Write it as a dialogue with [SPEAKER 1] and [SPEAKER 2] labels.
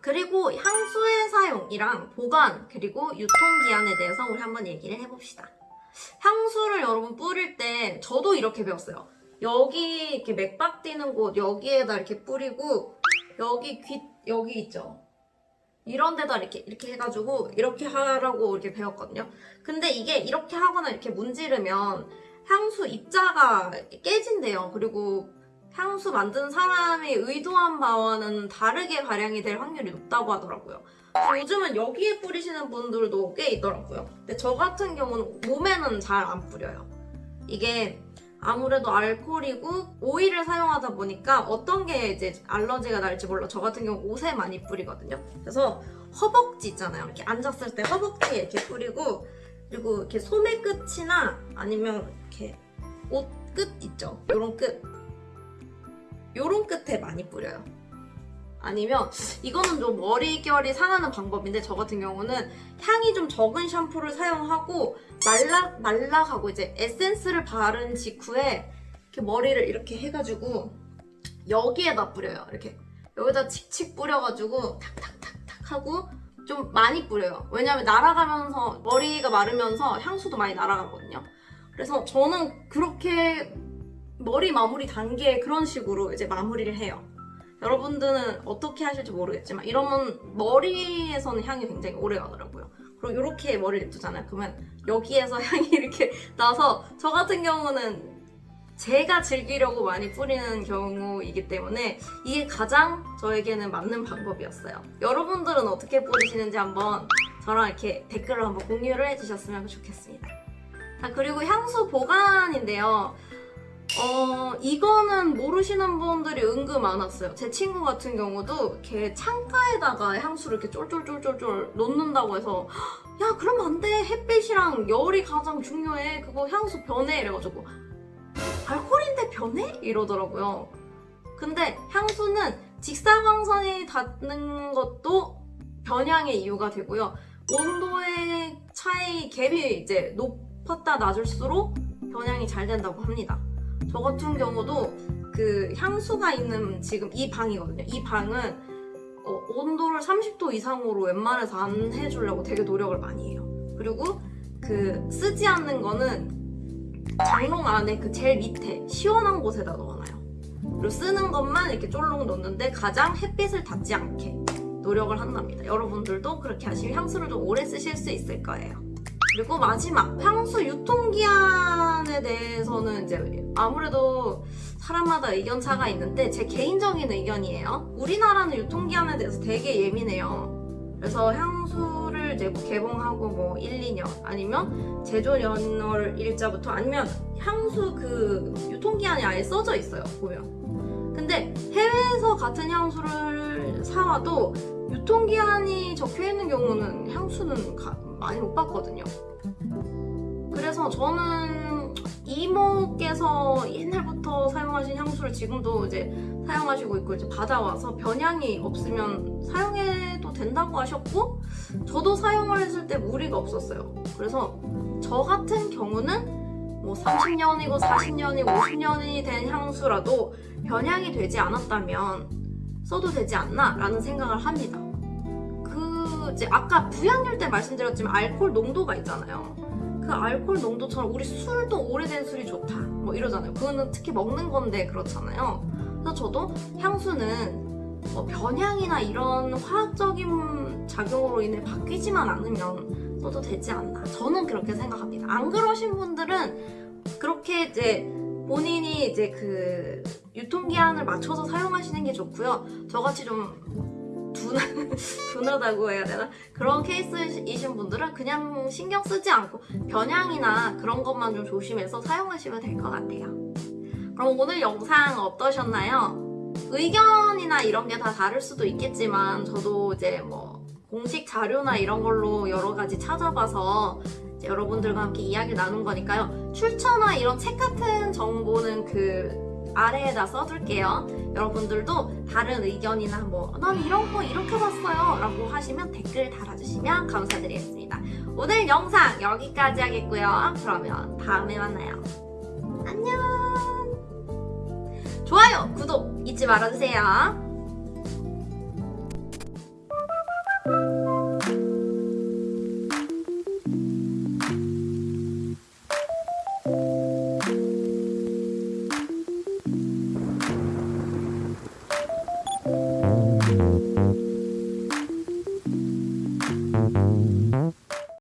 [SPEAKER 1] 그리고 향수의 사용이랑 보관 그리고 유통기한에 대해서 우리 한번 얘기를 해봅시다. 향수를 여러분 뿌릴 때 저도 이렇게 배웠어요. 여기 이렇게 맥박 뛰는 곳 여기에다 이렇게 뿌리고 여기 귀 여기 있죠. 이런 데다 이렇게 이렇게 해가지고 이렇게 하라고 이렇게 배웠거든요. 근데 이게 이렇게 하거나 이렇게 문지르면 향수 입자가 깨진대요. 그리고 향수 만든 사람이 의도한 바와는 다르게 발향이 될 확률이 높다고 하더라고요. 요즘은 여기에 뿌리시는 분들도 꽤 있더라고요. 근데 저 같은 경우는 몸에는 잘 안 뿌려요. 이게 아무래도 알코올이고 오일을 사용하다 보니까 어떤 게 이제 알러지가 날지 몰라 저 같은 경우 옷에 많이 뿌리거든요. 그래서 허벅지 있잖아요. 이렇게 앉았을 때 허벅지에 이렇게 뿌리고 그리고 이렇게 소매 끝이나 아니면 이렇게 옷 끝 있죠. 요런 끝 요런 끝에 많이 뿌려요. 아니면 이거는 좀 머릿결이 상하는 방법인데 저 같은 경우는 향이 좀 적은 샴푸를 사용하고 말락 말락하고 이제 에센스를 바른 직후에 이렇게 머리를 이렇게 해가지고 여기에다 뿌려요. 이렇게 여기다 칙칙 뿌려가지고 탁탁탁탁 하고 좀 많이 뿌려요. 왜냐면 날아가면서 머리가 마르면서 향수도 많이 날아가거든요. 그래서 저는 그렇게 머리 마무리 단계에 그런 식으로 이제 마무리를 해요. 여러분들은 어떻게 하실지 모르겠지만 이러면 머리에서는 향이 굉장히 오래 가더라고요. 그리고 이렇게 머리를 냅두잖아요. 그러면 여기에서 향이 이렇게 나서 저 같은 경우는 제가 즐기려고 많이 뿌리는 경우이기 때문에 이게 가장 저에게는 맞는 방법이었어요. 여러분들은 어떻게 뿌리시는지 한번 저랑 이렇게 댓글로 한번 공유를 해주셨으면 좋겠습니다. 자, 그리고 향수 보관인데요. 어, 이거는 모르시는 분들이 은근 많았어요. 제 친구 같은 경우도 이렇게 창가에다가 향수를 이렇게 쫄쫄쫄쫄쫄 놓는다고 해서 야, 그러면 안 돼. 햇빛이랑 열이 가장 중요해. 그거 향수 변해. 이래가지고 알코올인데 변해? 이러더라고요. 근데 향수는 직사광선이 닿는 것도 변향의 이유가 되고요. 온도의 차이 갭이 이제 높았다 낮을수록 변향이 잘 된다고 합니다. 저 같은 경우도 그 향수가 있는 지금 이 방이거든요. 이 방은 어, 온도를 30도 이상으로 웬만해서 안 해주려고 되게 노력을 많이 해요. 그리고 그 쓰지 않는 거는 장롱 안에 그 제일 밑에 시원한 곳에다 넣어놔요. 그리고 쓰는 것만 이렇게 쫄록 넣는데 가장 햇빛을 닿지 않게 노력을 한답니다. 여러분들도 그렇게 하시면 향수를 좀 오래 쓰실 수 있을 거예요. 그리고 마지막 향수 유통기한에 대해서는 이제 아무래도 사람마다 의견차가 있는데 제 개인적인 의견이에요. 우리나라는 유통기한에 대해서 되게 예민해요. 그래서 향수를 이제 뭐 개봉하고 뭐 1, 2년 아니면 제조 연월 일자부터 아니면 향수 그 유통기한이 아예 써져 있어요. 보면. 근데 해외에서 같은 향수를 사와도 유통기한이 적혀 있는 경우는 향수는 가, 많이 못 봤거든요. 그래서 저는 이모께서 옛날부터 사용하신 향수를 지금도 이제 사용하시고 있고 이제 받아와서 변향이 없으면 사용해도 된다고 하셨고 저도 사용을 했을 때 무리가 없었어요. 그래서 저 같은 경우는 뭐 30년이고 40년이고 50년이 된 향수라도 변향이 되지 않았다면 써도 되지 않나 라는 생각을 합니다. 그 이제 아까 부양률 때 말씀드렸지만 알코올 농도가 있잖아요. 그 알코올 농도처럼 우리 술도 오래된 술이 좋다 뭐 이러잖아요. 그거는 특히 먹는 건데 그렇잖아요. 그래서 저도 향수는 뭐 변향이나 이런 화학적인 작용으로 인해 바뀌지만 않으면 써도 되지 않나 저는 그렇게 생각합니다. 안 그러신 분들은 그렇게 이제 본인이 이제 그 유통기한을 맞춰서 사용하시는 게 좋고요. 저같이 좀 둔하, 둔하다고 해야 되나? 그런 케이스이신 분들은 그냥 신경 쓰지 않고 변향이나 그런 것만 좀 조심해서 사용하시면 될 것 같아요. 그럼 오늘 영상 어떠셨나요? 의견이나 이런 게 다 다를 수도 있겠지만 저도 이제 뭐 공식 자료나 이런 걸로 여러 가지 찾아봐서 여러분들과 함께 이야기 나눈 거니까요. 출처나 이런 책 같은 정보는 그 아래에다 써둘게요. 여러분들도 다른 의견이나 뭐 난 이런 거 이렇게 봤어요 라고 하시면 댓글 달아주시면 감사드리겠습니다. 오늘 영상 여기까지 하겠고요. 그러면 다음에 만나요. 안녕 좋아요, 구독 잊지 말아주세요.